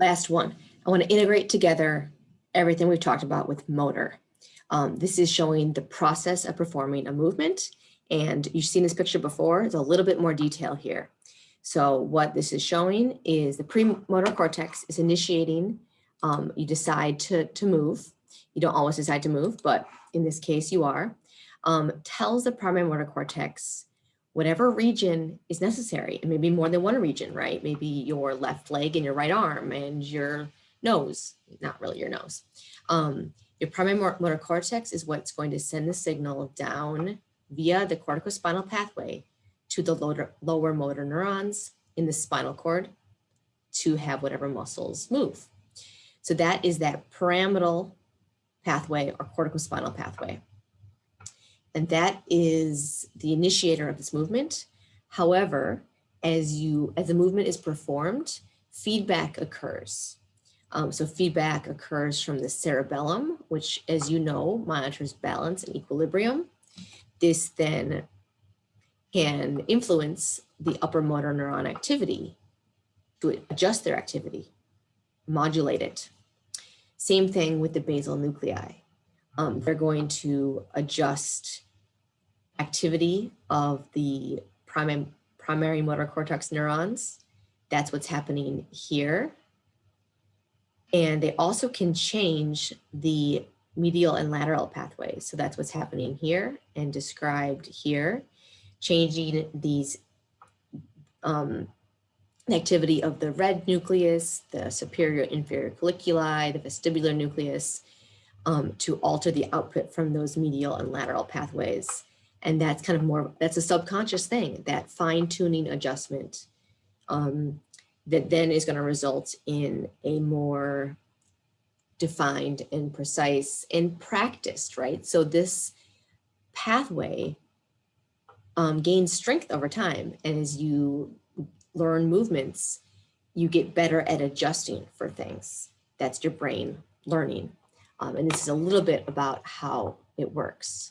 Last one, I want to integrate together everything we've talked about with motor. Um, this is showing the process of performing a movement. And you've seen this picture before, there's a little bit more detail here. So what this is showing is the premotor cortex is initiating, um, you decide to, to move. You don't always decide to move, but in this case you are, um, tells the primary motor cortex whatever region is necessary. and maybe more than one region, right? Maybe your left leg and your right arm and your nose, not really your nose. Um, your primary motor cortex is what's going to send the signal down via the corticospinal pathway to the lower, lower motor neurons in the spinal cord to have whatever muscles move. So that is that pyramidal pathway or corticospinal pathway. And that is the initiator of this movement. However, as you as the movement is performed, feedback occurs. Um, so feedback occurs from the cerebellum, which as you know, monitors balance and equilibrium. This then can influence the upper motor neuron activity to adjust their activity, modulate it. Same thing with the basal nuclei. Um, they're going to adjust activity of the primary, primary motor cortex neurons. That's what's happening here. And they also can change the medial and lateral pathways. So that's what's happening here and described here, changing these um, activity of the red nucleus, the superior inferior colliculi, the vestibular nucleus, um, to alter the output from those medial and lateral pathways. And that's kind of more, that's a subconscious thing, that fine tuning adjustment um, that then is gonna result in a more defined and precise and practiced, right? So this pathway um, gains strength over time. And as you learn movements, you get better at adjusting for things. That's your brain learning. Um, and this is a little bit about how it works.